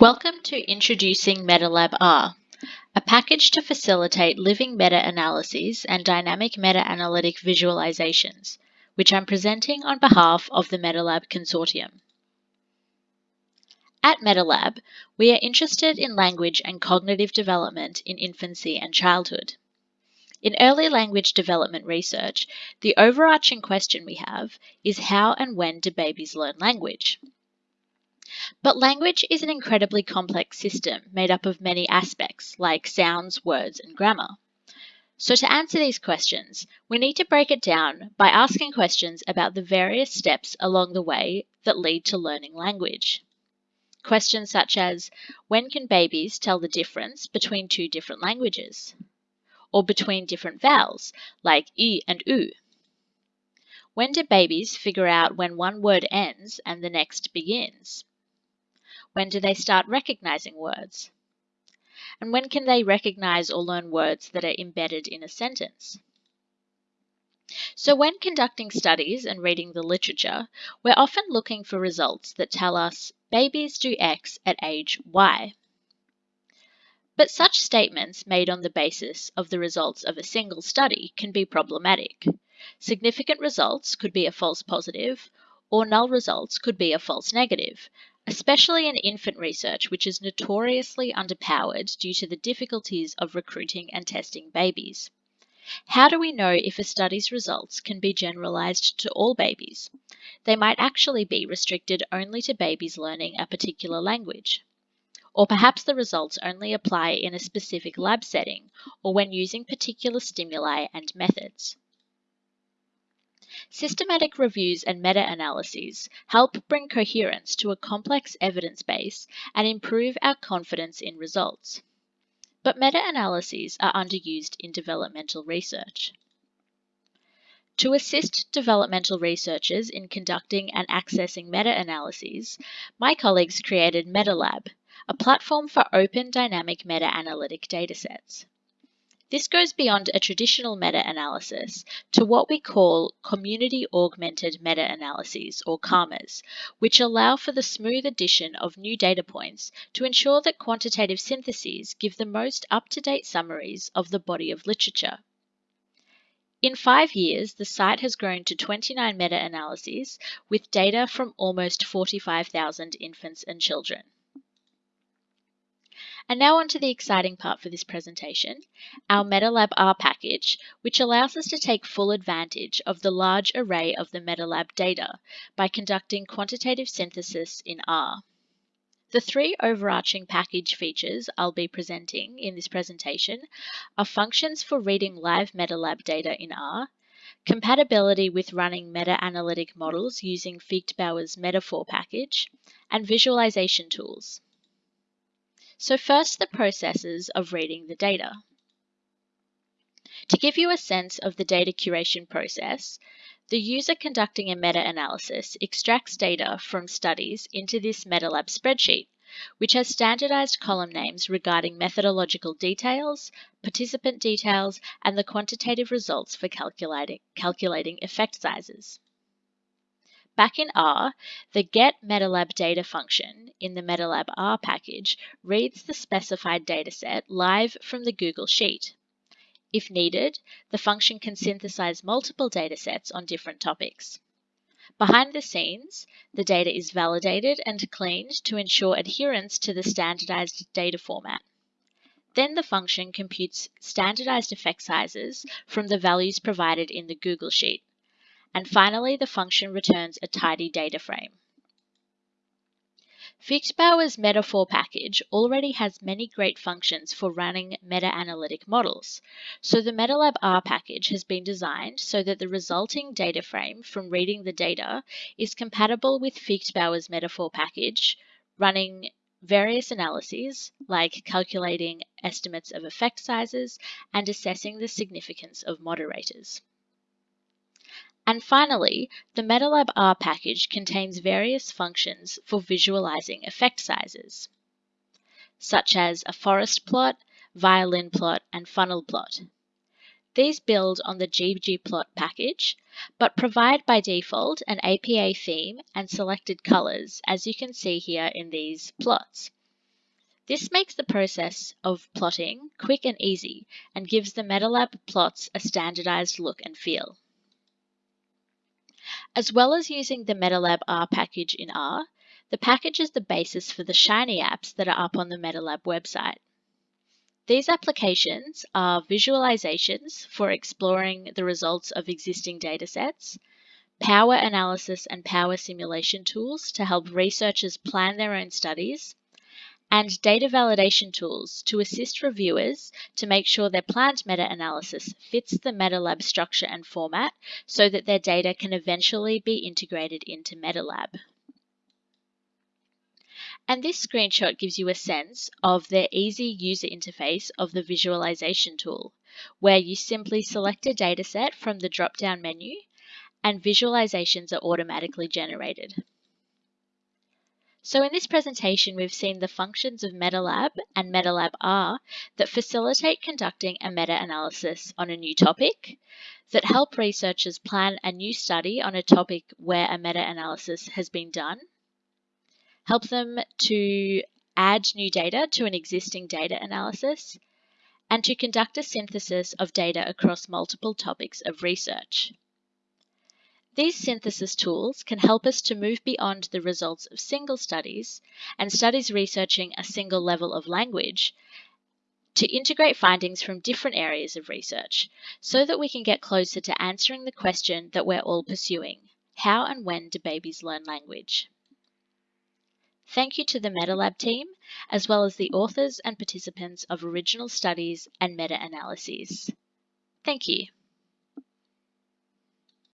Welcome to Introducing MetaLab R, a package to facilitate living meta-analyses and dynamic meta-analytic visualizations, which I'm presenting on behalf of the MetaLab Consortium. At MetaLab, we are interested in language and cognitive development in infancy and childhood. In early language development research, the overarching question we have is how and when do babies learn language? But language is an incredibly complex system made up of many aspects, like sounds, words, and grammar. So to answer these questions, we need to break it down by asking questions about the various steps along the way that lead to learning language. Questions such as, when can babies tell the difference between two different languages? Or between different vowels, like i and u? When do babies figure out when one word ends and the next begins? When do they start recognizing words? And when can they recognize or learn words that are embedded in a sentence? So when conducting studies and reading the literature, we're often looking for results that tell us babies do X at age Y. But such statements made on the basis of the results of a single study can be problematic. Significant results could be a false positive, or null results could be a false negative, especially in infant research, which is notoriously underpowered due to the difficulties of recruiting and testing babies. How do we know if a study's results can be generalized to all babies? They might actually be restricted only to babies learning a particular language. Or perhaps the results only apply in a specific lab setting or when using particular stimuli and methods. Systematic reviews and meta-analyses help bring coherence to a complex evidence base and improve our confidence in results. But meta-analyses are underused in developmental research. To assist developmental researchers in conducting and accessing meta-analyses, my colleagues created MetaLab, a platform for open dynamic meta-analytic datasets. This goes beyond a traditional meta-analysis to what we call community-augmented meta-analyses, or CAMAs, which allow for the smooth addition of new data points to ensure that quantitative syntheses give the most up-to-date summaries of the body of literature. In five years, the site has grown to 29 meta-analyses with data from almost 45,000 infants and children. And now on to the exciting part for this presentation, our MetaLab R package, which allows us to take full advantage of the large array of the MetaLab data by conducting quantitative synthesis in R. The three overarching package features I'll be presenting in this presentation are functions for reading live MetaLab data in R, compatibility with running meta-analytic models using Viechtbauer's metafor package, and visualization tools. So first, the processes of reading the data. To give you a sense of the data curation process, the user conducting a meta-analysis extracts data from studies into this MetaLab spreadsheet, which has standardized column names regarding methodological details, participant details, and the quantitative results for calculating, effect sizes. Back in R, the get MetaLab data function in the MetaLab R package reads the specified dataset live from the Google Sheet. If needed, the function can synthesize multiple datasets on different topics. Behind the scenes, the data is validated and cleaned to ensure adherence to the standardized data format. Then the function computes standardized effect sizes from the values provided in the Google Sheet. And finally, the function returns a tidy data frame. Viechtbauer's metafor package already has many great functions for running meta-analytic models, so the MetaLab R package has been designed so that the resulting data frame from reading the data is compatible with Viechtbauer's metafor package, running various analyses like calculating estimates of effect sizes and assessing the significance of moderators. And finally, the MetaLab R package contains various functions for visualizing effect sizes, such as a forest plot, violin plot, and funnel plot. These build on the ggplot package, but provide by default an APA theme and selected colors, as you can see here in these plots. This makes the process of plotting quick and easy and gives the MetaLab plots a standardized look and feel. As well as using the MetaLab R package in R, the package is the basis for the Shiny apps that are up on the MetaLab website. These applications are visualizations for exploring the results of existing datasets, power analysis and power simulation tools to help researchers plan their own studies, and data validation tools to assist reviewers to make sure their planned meta-analysis fits the MetaLab structure and format so that their data can eventually be integrated into MetaLab. And this screenshot gives you a sense of the easy user interface of the visualization tool, where you simply select a dataset from the drop-down menu and visualizations are automatically generated. So in this presentation, we've seen the functions of MetaLab and MetaLab R that facilitate conducting a meta-analysis on a new topic, that help researchers plan a new study on a topic where a meta-analysis has been done, help them to add new data to an existing data analysis, and to conduct a synthesis of data across multiple topics of research. These synthesis tools can help us to move beyond the results of single studies and studies researching a single level of language to integrate findings from different areas of research so that we can get closer to answering the question that we're all pursuing. How and when do babies learn language? Thank you to the MetaLab team, as well as the authors and participants of original studies and meta-analyses. Thank you.